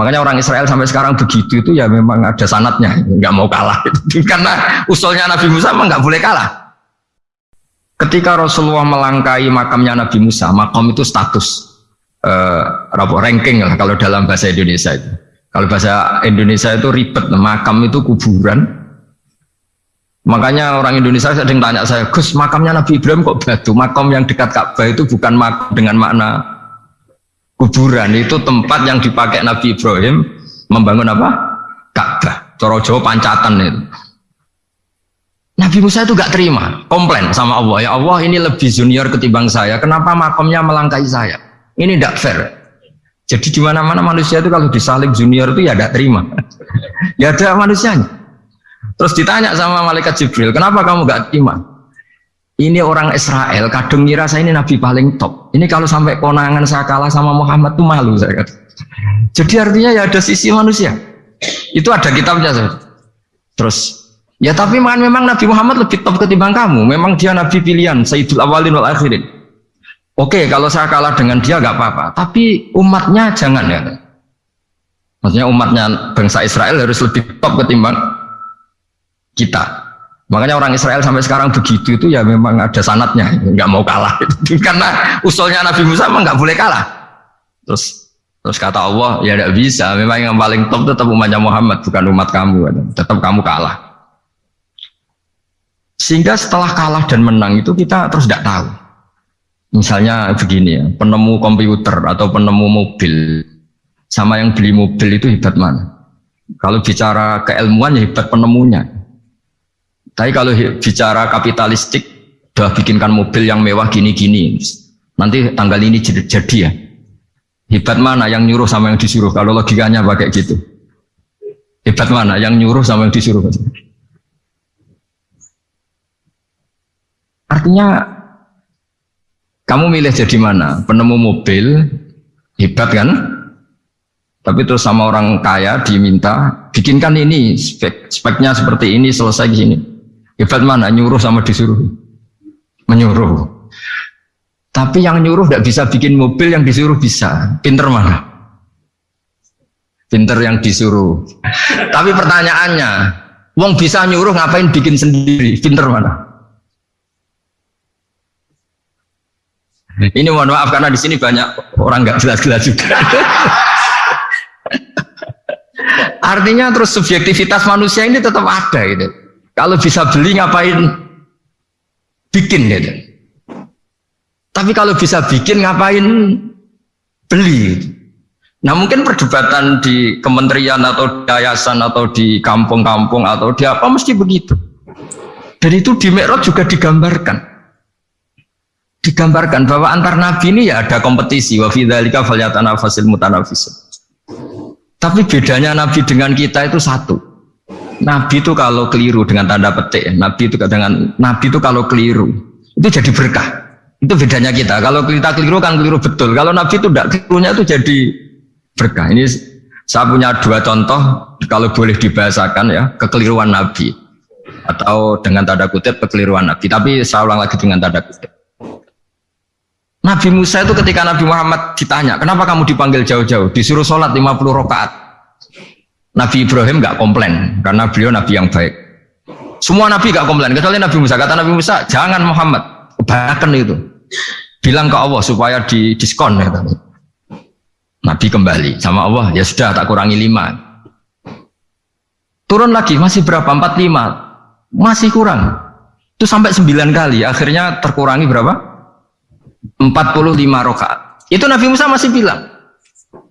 Makanya orang Israel sampai sekarang begitu itu ya memang ada sanatnya, nggak mau kalah. Karena usulnya Nabi Musa memang nggak boleh kalah. Ketika Rasulullah melangkai makamnya Nabi Musa, makam itu status uh, ranking lah kalau dalam bahasa Indonesia itu. Kalau bahasa Indonesia itu ribet, makam itu kuburan. Makanya orang Indonesia sering tanya saya, Gus makamnya Nabi Ibrahim kok batu? Makam yang dekat Ka'bah itu bukan makam dengan makna kuburan, itu tempat yang dipakai Nabi Ibrahim membangun apa? Ka'bah. Coro Jawa pancatan itu. Nabi Musa itu gak terima, komplain sama Allah. Ya Allah ini lebih junior ketimbang saya, kenapa makamnya melangkai saya? Ini tidak fair. Jadi di mana-mana manusia itu kalau disaling junior itu ya tidak terima. ya ada manusianya. Terus ditanya sama malaikat Jibril, kenapa kamu gak terima? Ini orang Israel, kadang ngira saya ini nabi paling top. Ini kalau sampai konangan saya kalah sama Muhammad tuh malu saya kata. Jadi artinya ya ada sisi manusia. Itu ada kitabnya. Saya. Terus ya tapi memang Nabi Muhammad lebih top ketimbang kamu. Memang dia nabi pilihan, Sayyidul Awalin wal Akhirin. Oke, kalau saya kalah dengan dia gak apa-apa. Tapi umatnya jangan ya. Maksudnya umatnya bangsa Israel harus lebih top ketimbang kita. Makanya orang Israel sampai sekarang begitu itu ya memang ada sanatnya, nggak mau kalah. Karena usulnya Nabi Musa memang nggak boleh kalah. Terus terus kata Allah ya tidak bisa. Memang yang paling top tetap umatnya Muhammad bukan umat kamu. Tetap kamu kalah. Sehingga setelah kalah dan menang itu kita terus tidak tahu. Misalnya begini ya, penemu komputer atau penemu mobil sama yang beli mobil itu hebat mana? Kalau bicara keilmuan ya hebat penemunya. Tapi kalau bicara kapitalistik, udah bikinkan mobil yang mewah gini-gini, nanti tanggal ini jadi, jadi ya. Hebat mana yang nyuruh sama yang disuruh? Kalau logikanya pakai gitu. Hebat mana yang nyuruh sama yang disuruh? Artinya kamu milih jadi mana? Penemu mobil, hebat kan? Tapi terus sama orang kaya diminta, bikinkan ini, spek, speknya seperti ini, selesai di sini. Hebat mana? Nyuruh sama disuruh? Menyuruh. Tapi yang nyuruh tidak bisa bikin mobil, yang disuruh bisa. Pinter mana? Pinter yang disuruh. Tapi pertanyaannya, Wong bisa nyuruh ngapain bikin sendiri? Pinter mana? Ini mohon maaf karena di sini banyak orang nggak jelas-jelas juga. Artinya terus subjektivitas manusia ini tetap ada gitu. Kalau bisa beli ngapain bikin gitu. Tapi kalau bisa bikin ngapain beli. Nah mungkin perdebatan di kementerian atau di yayasan atau di kampung-kampung atau di apa mesti begitu. Dan itu di Mi'raj juga digambarkan digambarkan bahwa antar nabi ini ya ada kompetisi wa fidzalika falyatanafasil mutanafisun. Tapi bedanya nabi dengan kita itu satu. Nabi itu kalau keliru dengan tanda petik, nabi itu dengan nabi itu kalau keliru itu jadi berkah. Itu bedanya kita. Kalau kita keliru kan keliru betul. Kalau nabi itu tidak kelirunya itu jadi berkah. Ini saya punya dua contoh kalau boleh dibahasakan ya kekeliruan nabi atau dengan tanda kutip kekeliruan nabi. Tapi saya ulang lagi dengan tanda kutip. Nabi Musa itu ketika Nabi Muhammad ditanya, kenapa kamu dipanggil jauh-jauh? Disuruh sholat 50 rakaat. Nabi Ibrahim nggak komplain karena beliau Nabi yang baik. Semua Nabi nggak komplain kecuali Nabi Musa. Kata Nabi Musa, jangan Muhammad, kebanyakan itu. Bilang ke Allah supaya di diskon. Ya, Nabi kembali sama Allah, ya sudah tak kurangi lima. Turun lagi, masih berapa? Empat lima. Masih kurang. Itu sampai sembilan kali. Akhirnya terkurangi berapa? 45 rakaat. Itu Nabi Musa masih bilang,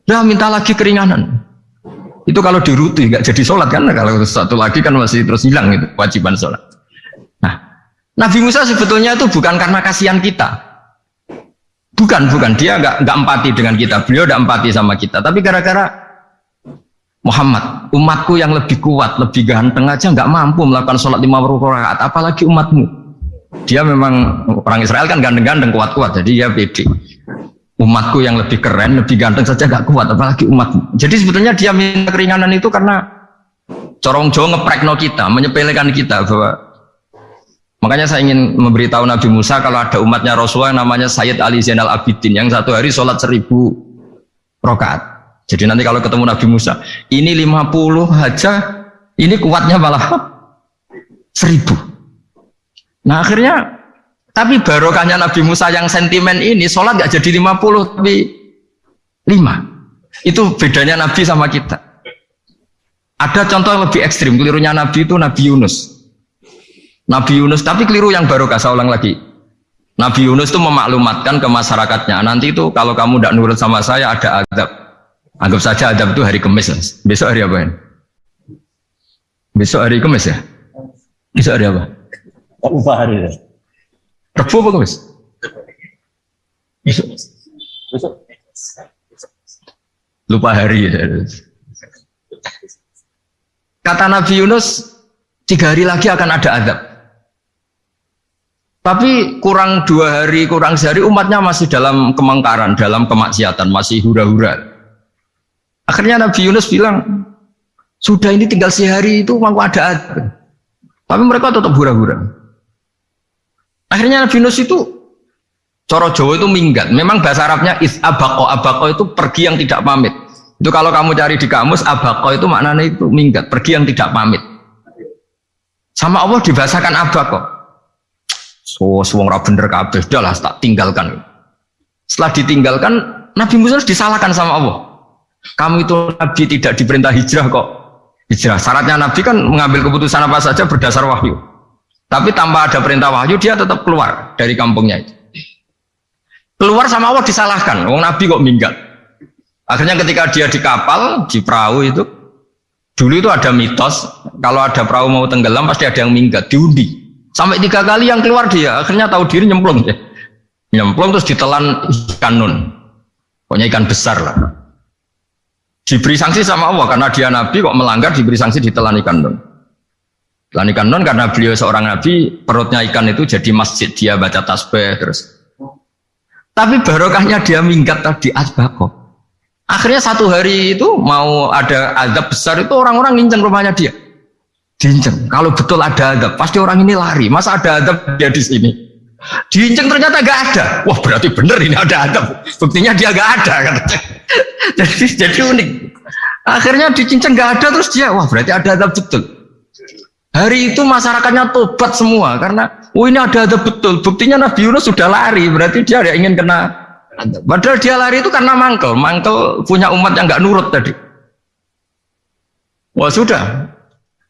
dah minta lagi keringanan. Itu kalau diruti nggak jadi sholat kan? Kalau satu lagi kan masih terus hilang itu kewajiban sholat. Nah, Nabi Musa sebetulnya itu bukan karena kasihan kita. Bukan, bukan. Dia nggak nggak empati dengan kita. Beliau nggak empati sama kita. Tapi gara-gara Muhammad, umatku yang lebih kuat, lebih ganteng aja nggak mampu melakukan sholat lima rakaat, apalagi umatmu dia memang orang Israel kan ganteng-ganteng kuat-kuat jadi ya pede umatku yang lebih keren lebih ganteng saja gak kuat apalagi umatmu jadi sebetulnya dia minta keringanan itu karena corong Jawa ngeprekno kita menyepelekan kita bahwa makanya saya ingin memberitahu Nabi Musa kalau ada umatnya Rasulullah yang namanya Sayyid Ali Zainal Abidin yang satu hari sholat seribu rokaat Jadi nanti kalau ketemu Nabi Musa, ini 50 aja, ini kuatnya malah seribu. Nah akhirnya, tapi barokahnya Nabi Musa yang sentimen ini, sholat gak jadi 50, tapi 5. Itu bedanya Nabi sama kita. Ada contoh yang lebih ekstrim, kelirunya Nabi itu Nabi Yunus. Nabi Yunus, tapi keliru yang barokah, saya ulang lagi. Nabi Yunus itu memaklumatkan ke masyarakatnya, nanti itu kalau kamu tidak nurut sama saya ada adab. Anggap saja adab itu hari Kamis. Besok hari apa ya? Besok hari Kamis ya? Besok hari apa? Lupa hari ya. Rebu apa? Besok. Besok. Lupa hari ya. Kata Nabi Yunus, tiga hari lagi akan ada adab. Tapi kurang dua hari, kurang sehari umatnya masih dalam kemengkaran, dalam kemaksiatan, masih hura-hura. Akhirnya Nabi Yunus bilang, sudah ini tinggal sehari itu mau ada adab. Tapi mereka tetap hura-hura. Akhirnya Nabi Yunus itu Coro Jawa itu minggat. Memang bahasa Arabnya is abako. Abako itu pergi yang tidak pamit. Itu kalau kamu cari di kamus abako itu maknanya itu minggat, pergi yang tidak pamit. Sama Allah dibahasakan abako. So, suwong ra bener kabeh, lah tak tinggalkan. Setelah ditinggalkan, Nabi Musa disalahkan sama Allah. Kamu itu Nabi tidak diperintah hijrah kok. Hijrah. Syaratnya Nabi kan mengambil keputusan apa saja berdasar wahyu. Tapi tanpa ada perintah wahyu, dia tetap keluar dari kampungnya itu. Keluar sama Allah disalahkan. Wong Nabi kok minggat. Akhirnya ketika dia di kapal, di perahu itu, dulu itu ada mitos, kalau ada perahu mau tenggelam pasti ada yang minggat, diundi. Sampai tiga kali yang keluar dia, akhirnya tahu diri nyemplung ya. Nyemplung terus ditelan ikan nun. Pokoknya ikan besar lah. Diberi sanksi sama Allah karena dia nabi kok melanggar diberi sanksi ditelan ikan nun. Telan ikan nun karena beliau seorang nabi perutnya ikan itu jadi masjid dia baca tasbih terus. Tapi barokahnya dia minggat tadi asbako. Akhirnya satu hari itu mau ada azab besar itu orang-orang nginceng rumahnya dia diinceng. Kalau betul ada adab, pasti orang ini lari. Masa ada adab dia di sini? Diinceng ternyata gak ada. Wah berarti bener ini ada adab. Buktinya dia gak ada. jadi, jadi unik. Akhirnya dicinceng gak ada terus dia, wah berarti ada adab betul. Hari itu masyarakatnya tobat semua karena, oh ini ada adab betul. Buktinya Nabi Yunus sudah lari, berarti dia ada ingin kena. Padahal dia lari itu karena mangkel, mangkel punya umat yang gak nurut tadi. Wah sudah,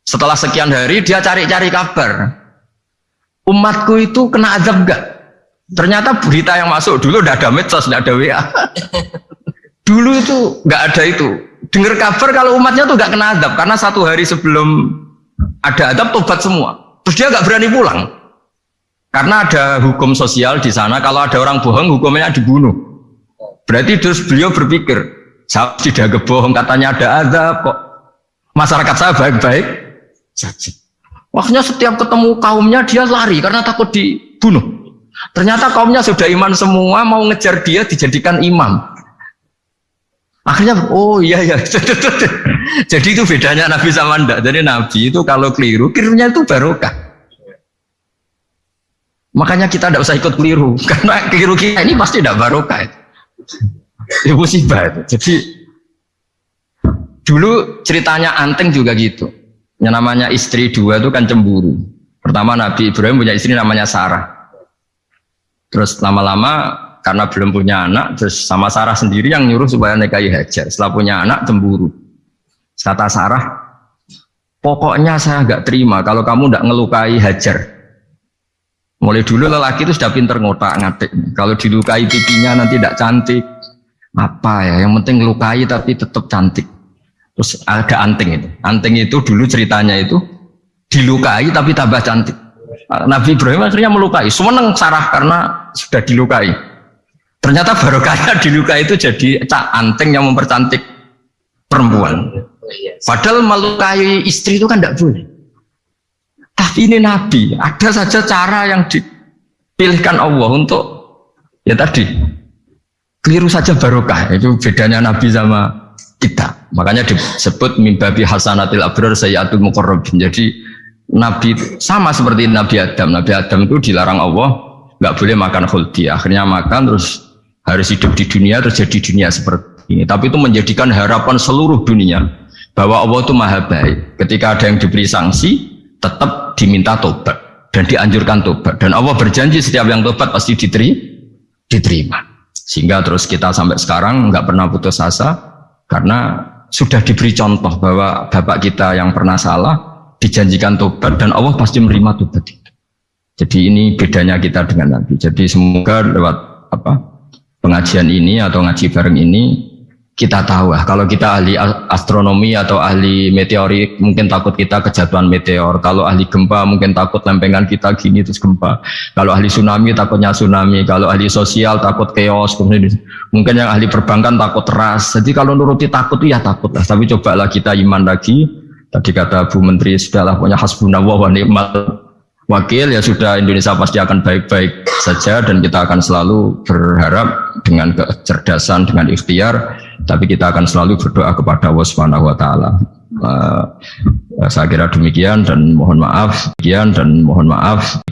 setelah sekian hari dia cari-cari kabar. Umatku itu kena azab enggak? Ternyata berita yang masuk dulu udah ada medsos, udah ada WA. dulu itu nggak ada itu. Dengar kabar kalau umatnya tuh nggak kena azab karena satu hari sebelum ada azab tobat semua. Terus dia nggak berani pulang. Karena ada hukum sosial di sana, kalau ada orang bohong hukumnya dibunuh. Berarti terus beliau berpikir, saya tidak kebohong katanya ada azab kok. Masyarakat saya baik-baik, saja. Waktunya setiap ketemu kaumnya dia lari karena takut dibunuh. Ternyata kaumnya sudah iman semua mau ngejar dia dijadikan imam. Akhirnya oh iya ya. Jadi itu bedanya Nabi sama ndak. Jadi Nabi itu kalau keliru, kelirunya itu barokah. Makanya kita tidak usah ikut keliru karena keliru kita ini pasti tidak barokah. Itu musibah itu. Jadi dulu ceritanya Anteng juga gitu. Yang namanya istri dua itu kan cemburu. Pertama Nabi Ibrahim punya istri namanya Sarah. Terus lama-lama karena belum punya anak, terus sama Sarah sendiri yang nyuruh supaya nikahi Hajar. Setelah punya anak cemburu. Kata Sarah, pokoknya saya nggak terima kalau kamu nggak ngelukai Hajar. Mulai dulu lelaki itu sudah pinter ngotak ngatik. Kalau dilukai pipinya nanti tidak cantik. Apa ya? Yang penting ngelukai tapi tetap cantik. Terus ada anting itu. Anting itu dulu ceritanya itu dilukai tapi tambah cantik. Nabi Ibrahim akhirnya melukai. Seneng Sarah karena sudah dilukai. Ternyata barokahnya dilukai itu jadi cak anting yang mempercantik perempuan. Padahal melukai istri itu kan tidak boleh. Tapi ini Nabi, ada saja cara yang dipilihkan Allah untuk ya tadi keliru saja barokah. Itu bedanya Nabi sama kita. Makanya disebut mimbabi hasanatil abrar sayyatul muqarrabin. Jadi Nabi sama seperti Nabi Adam. Nabi Adam itu dilarang Allah nggak boleh makan khuldi. Akhirnya makan terus harus hidup di dunia terus jadi dunia seperti ini. Tapi itu menjadikan harapan seluruh dunia bahwa Allah itu maha baik. Ketika ada yang diberi sanksi, tetap diminta tobat dan dianjurkan tobat. Dan Allah berjanji setiap yang tobat pasti diteri, diterima. Sehingga terus kita sampai sekarang nggak pernah putus asa karena sudah diberi contoh bahwa bapak kita yang pernah salah dijanjikan tobat dan Allah pasti menerima tobat itu. Jadi ini bedanya kita dengan Nabi. Jadi semoga lewat apa pengajian ini atau ngaji bareng ini kita tahu lah. Kalau kita ahli astronomi atau ahli meteorik mungkin takut kita kejatuhan meteor. Kalau ahli gempa mungkin takut lempengan kita gini terus gempa. Kalau ahli tsunami takutnya tsunami. Kalau ahli sosial takut chaos. Mungkin yang ahli perbankan takut ras. Jadi kalau nuruti takut ya takut lah. Tapi cobalah kita iman lagi. Tadi kata Bu Menteri sudahlah punya hasbunallah wa ni'mal wakil ya sudah Indonesia pasti akan baik-baik saja dan kita akan selalu berharap dengan kecerdasan dengan ikhtiar tapi kita akan selalu berdoa kepada Allah Subhanahu wa taala. Uh, saya kira demikian dan mohon maaf, demikian dan mohon maaf.